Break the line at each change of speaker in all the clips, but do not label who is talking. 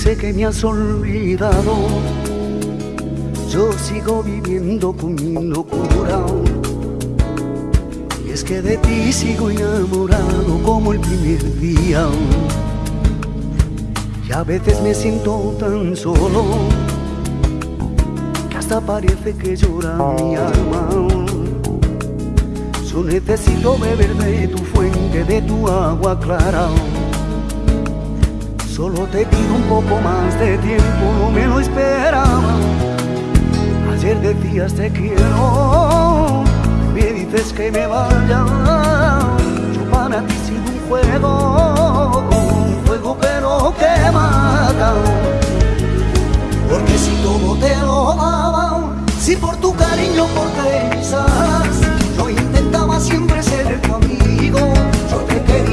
sé que me has olvidado, yo sigo viviendo con mi locura. Y es que de ti sigo enamorado como el primer día. Y a veces me siento tan solo que hasta parece que llora mi alma. Yo necesito beber de tu fuente, de tu agua clara. Solo te pido un poco más de tiempo, no me lo esperaba. Ayer decías te quiero, me dices que me vaya. Yo para ti sigo un fuego, un fuego que no. Porque si todo te lo daba, si por tu cariño, por quizás, yo intentaba siempre ser tu amigo. Yo te quería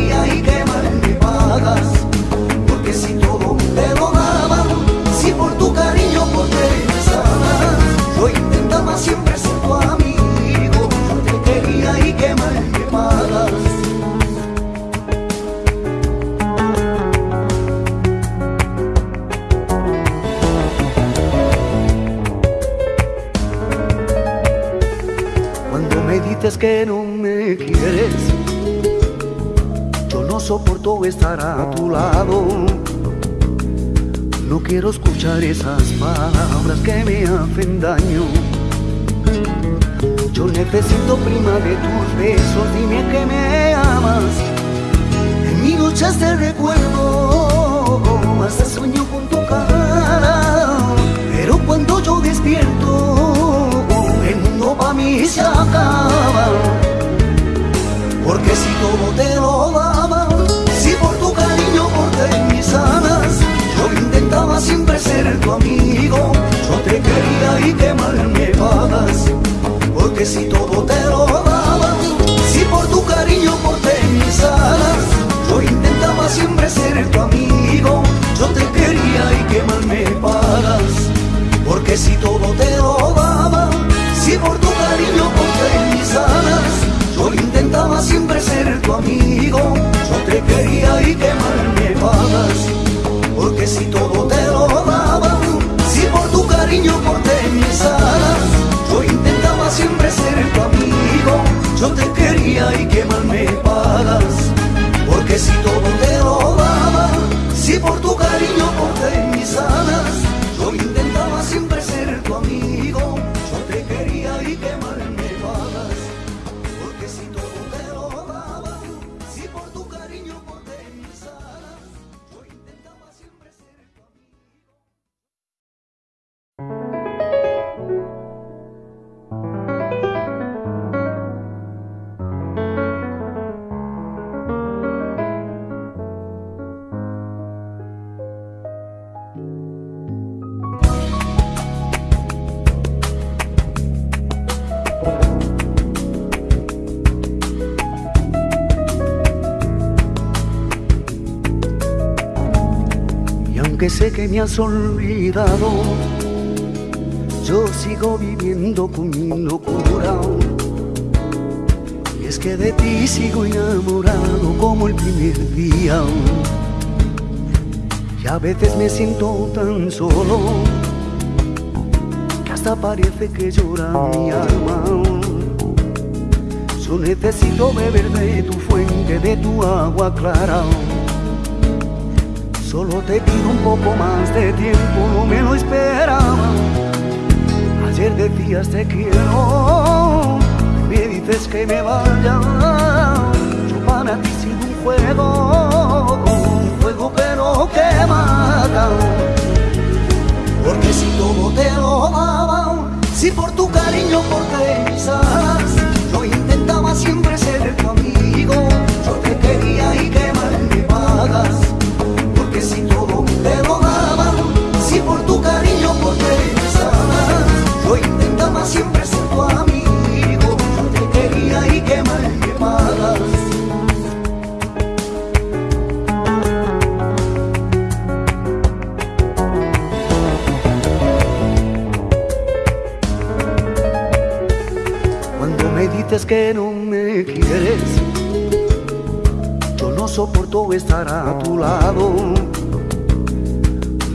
que no me quieres, yo no soporto estar a tu lado. No quiero escuchar esas palabras que me hacen daño. Yo necesito prima de tus besos, dime que me amas. Tu amigo, yo te quería y que mal me pagas. Porque si todo te lo daba, si por tu cariño corté mis alas, yo intentaba siempre ser tu amigo, yo te quería y que mal me pagas. Porque si todo te lo daba, si por tu cariño aunque que me has olvidado, yo sigo viviendo con mi locura. Y es que de ti sigo enamorado como el primer día. Y a veces me siento tan solo que hasta parece que llora mi alma. Yo necesito beber de tu fuente, de tu agua clara. Solo te pido un poco más de tiempo, no me lo esperaba. Ayer decías te quiero, me dices que me vaya. Yo para ti sigo un fuego, un fuego que no quema. Porque si todo te lo daba, si por tu cariño, por quizás, yo intentaba siempre ser que no me quieres. Yo no soporto estar a tu lado.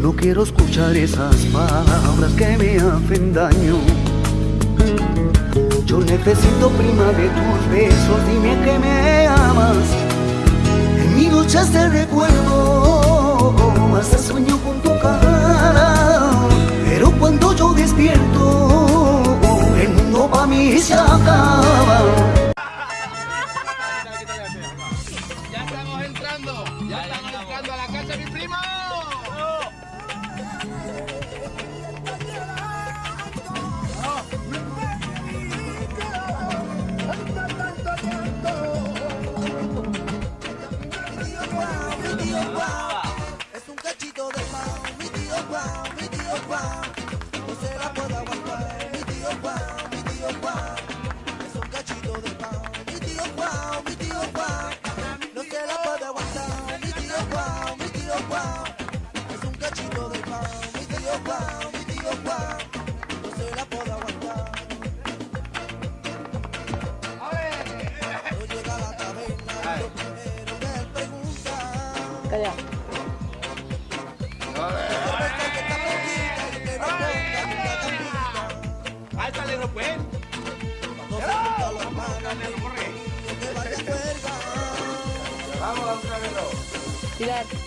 No quiero escuchar esas palabras que me hacen daño. Yo necesito prima de tus besos, dime que me amas. En mi noche te recuerdo, hasta sueño con tu cara. Pero cuando yo despierto,
mi
se ciudad.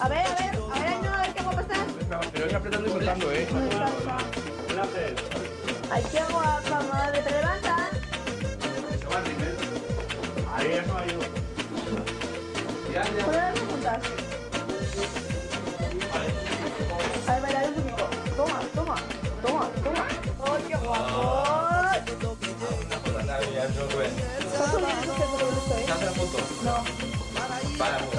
A
ver, a ver, a ver, no, a ver qué va a pasar.
Pero voy apretando y soltando, ¿eh?
Ay, qué guapa, madre, te levantas.
Ahí ya
no ayudo. Ponerlas. Ahí un. Toma, toma, toma, toma. ¡Ay, qué guapo!
¿Estás
en la foto? No. Páramo.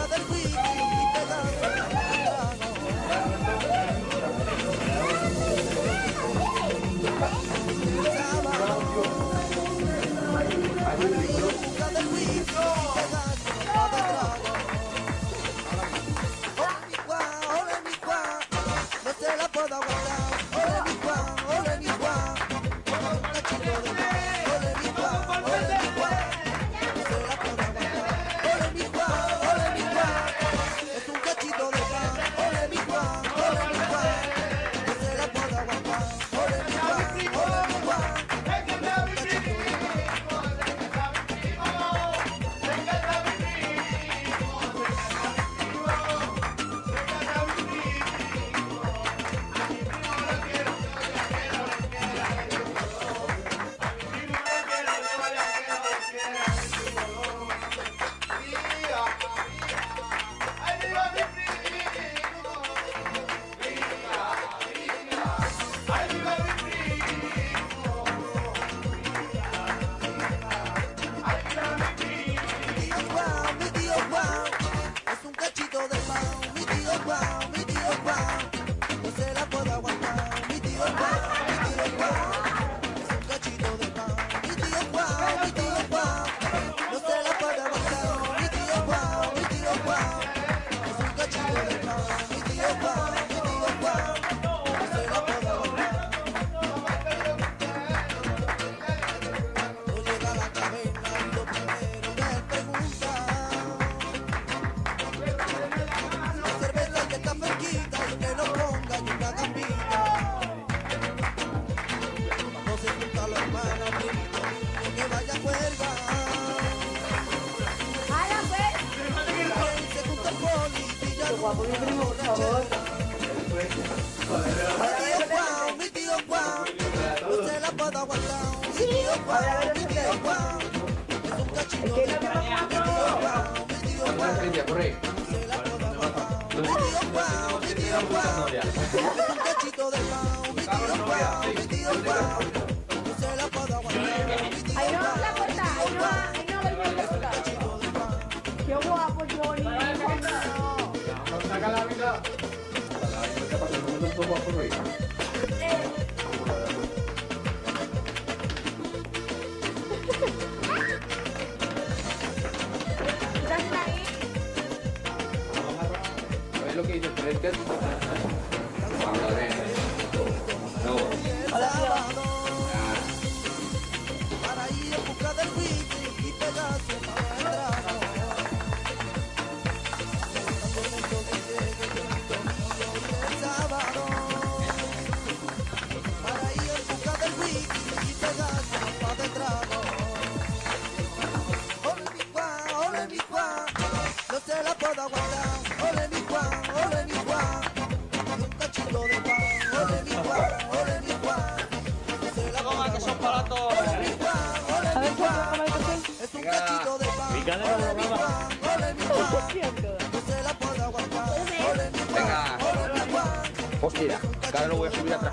Venga. Hostia, ahora lo voy a subir atrás.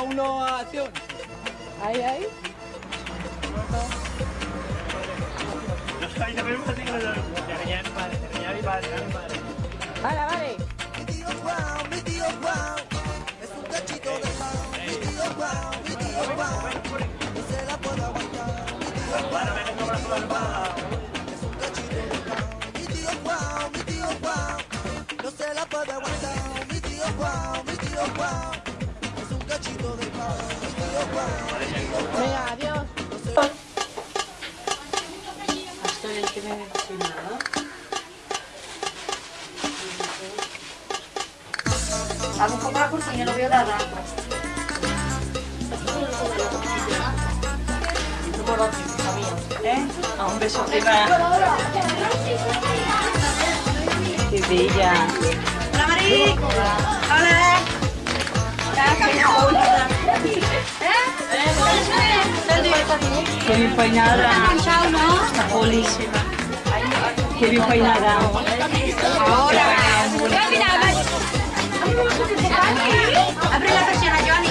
Oh no!
Hago un poco la lo voy a dar. ¿Eh?
Ah, un beso. Qué bella.
Hola, Mari. Hola.
Qué bien peinada. Está. Qué bien peinada.
Abre la persiana, Johnny,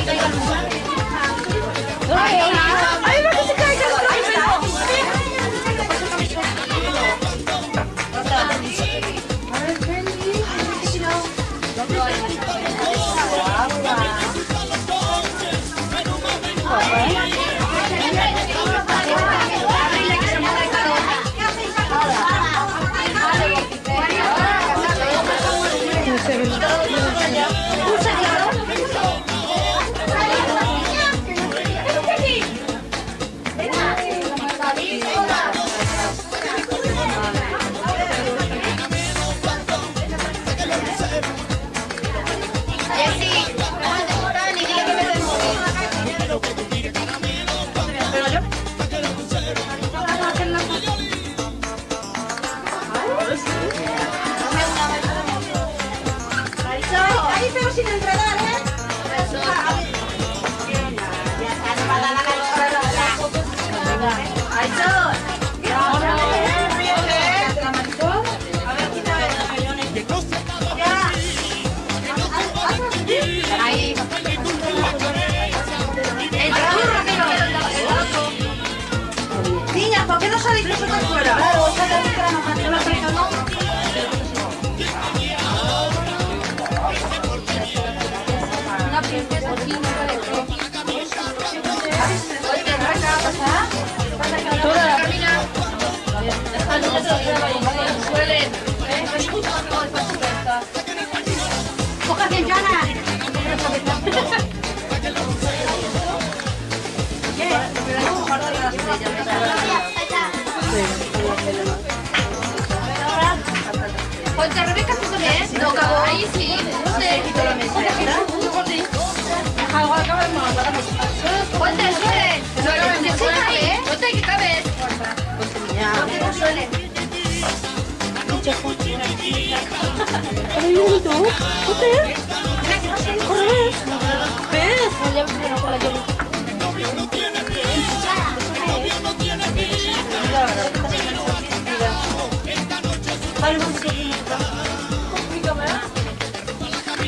Mira que no suele.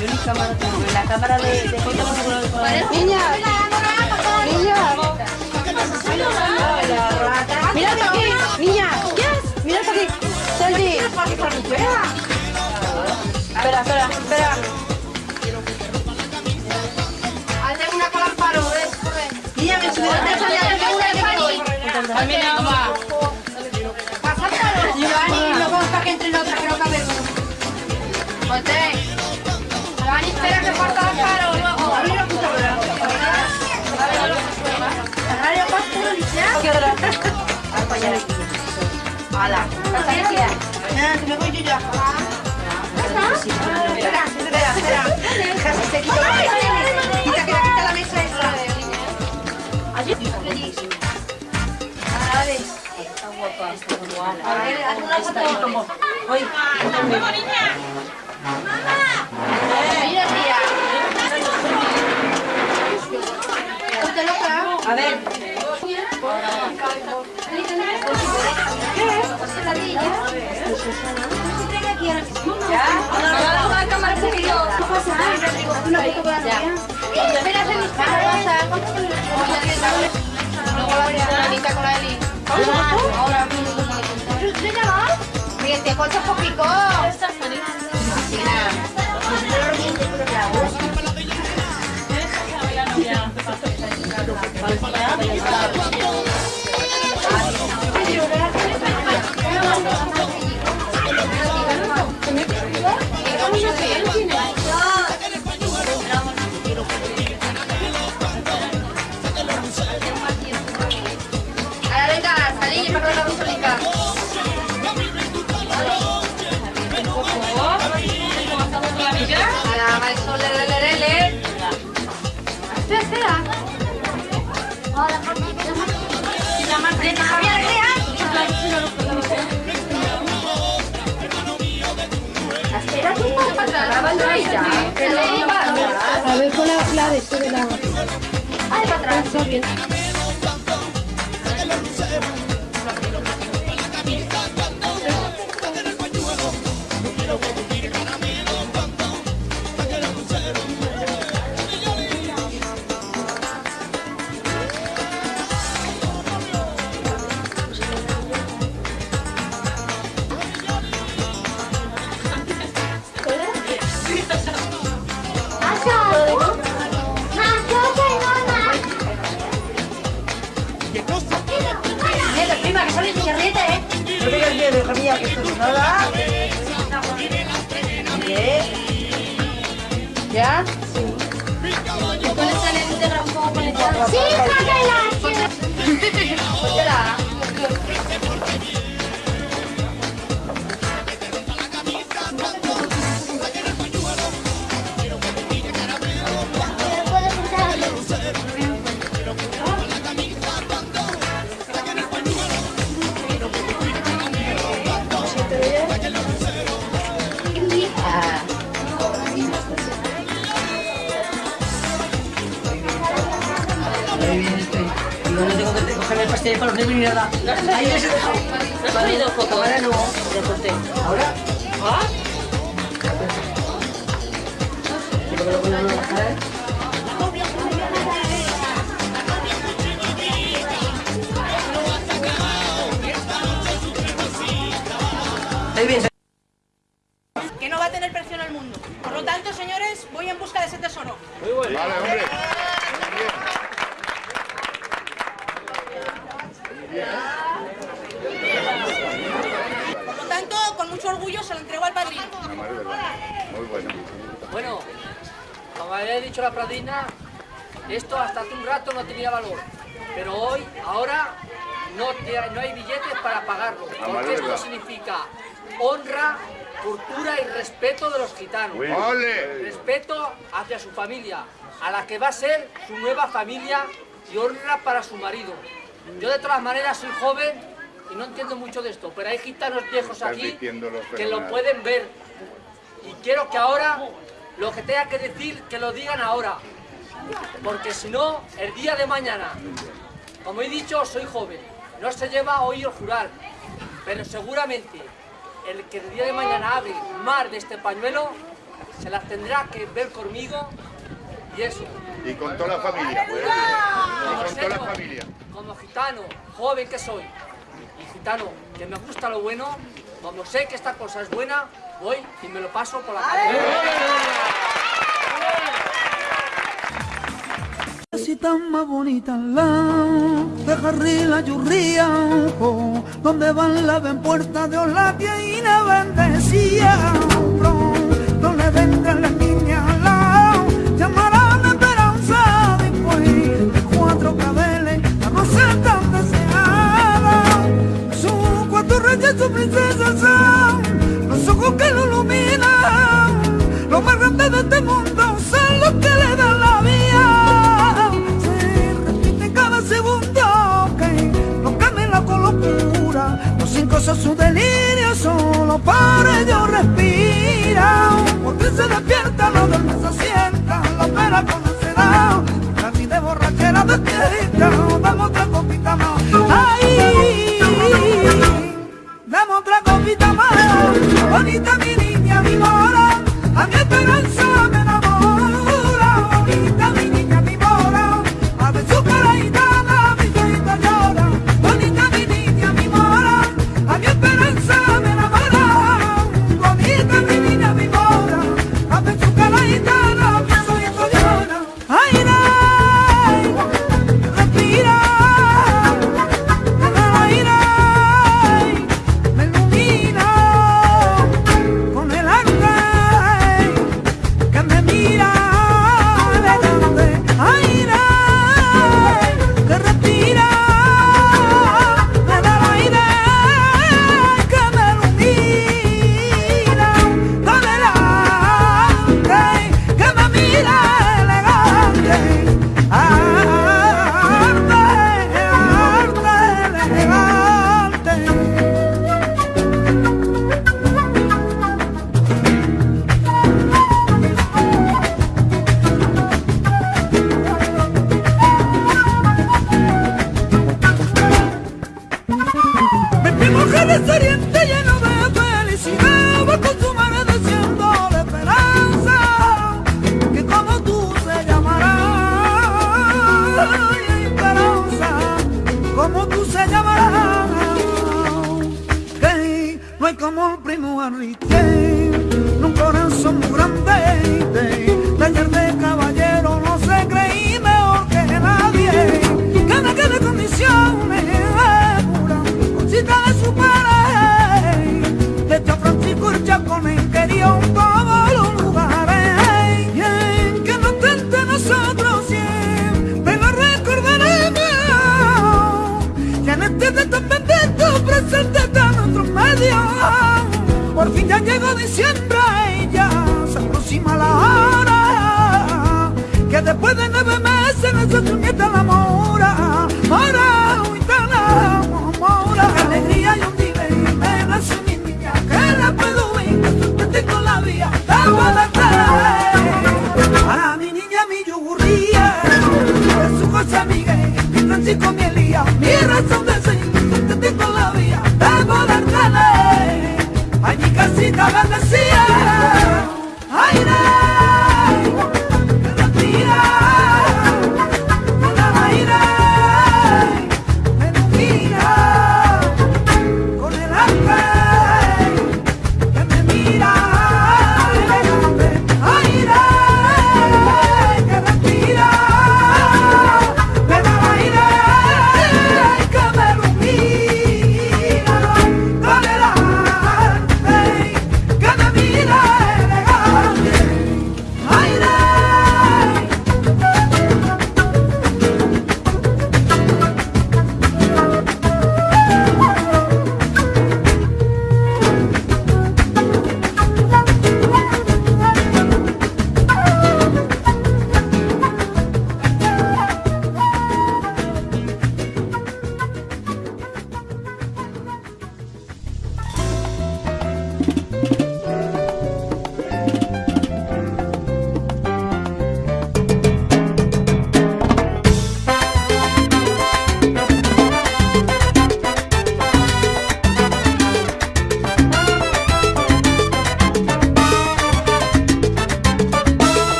Yo ni cámara la cámara de,
Niña. Niña. Mírate aquí, niña. Mírate aquí. Sandy. Espera, espera, espera.
Hazle una.
Niña, me subí a
También agua.
Giovanni, no consta que entre en otra que no cabe.
Ponte. Giovanni, espera que falta amparo luego.
A mí no gusta hablar. Radio Pastor, ¿ya? ¿Qué hora?
Hala.
Ah, que me voy yo ya. Se quita la mesa. Quita, quita, quita la mesa esa. A ver, una foto.
Hoy.
Mira, tía. Ponte loca.
A ver.
¿Ya? No, no, la cámara se quedó. ¿Qué pasa? Una foto para la tía. Espera, se mis caras.
Luego la Anita con la Eli. Ahora mismo. Mira, te cortas poquito.
Vale, sube la... Ay, para atrás.
Pastel para ni nada. Ahí les he dejado. ¿Me has pedido foto? Ahora no, ya corté. ¿Ahora? ¿Ah? Que lo. Ahí bien,
que no va a tener precio en el mundo. Por lo tanto, señores, voy en busca de ese tesoro.
Vale, hombre.
Por lo tanto, con mucho orgullo se lo entrego al padrino.
Una madre de verdad. Muy bueno.
Bueno, como había dicho la Pradina, esto hasta hace un rato no tenía valor. Pero hoy, ahora, no, te- no hay billetes para pagarlo.
madre
Porque
de
esto
verdad.
significa honra, cultura y respeto hacia su familia, a la que va a ser su nueva familia y honra para su marido. Yo de todas maneras soy joven y no entiendo mucho de esto, pero hay gitanos viejos aquí que lo pueden ver. Y quiero que ahora, lo que tenga que decir, que lo digan ahora. Porque si no, el día de mañana, como he dicho, soy joven, no se lleva a oír jurar, pero seguramente el que el día de mañana hable más de este pañuelo, se las tendrá que ver conmigo y eso.
Y con toda la familia. pues.
Como
Y con toda la familia.
Como gitano, joven que soy, y gitano que me gusta lo bueno, como sé que esta cosa es buena, voy y me lo paso por la calle.
Casita más bonita lado de la Churría, oh, donde van la ven puerta de Olaquia y la bendecía, vendrán las niñas primo Enrique, un corazón muy grande, taller de caballero, no se creí mejor que nadie, que me quede condiciones, cosita de su pared, de hecho Francisco el Chacones quería un todos los lugares, que no tente nosotros siempre lo recordaremos, ya en este de tan bendito presente está nuestro medio, por fin ya llegó diciembre y ya se aproxima la hora, que después de nueve meses nació tu nieta la mora,